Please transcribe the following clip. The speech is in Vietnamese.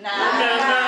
Nam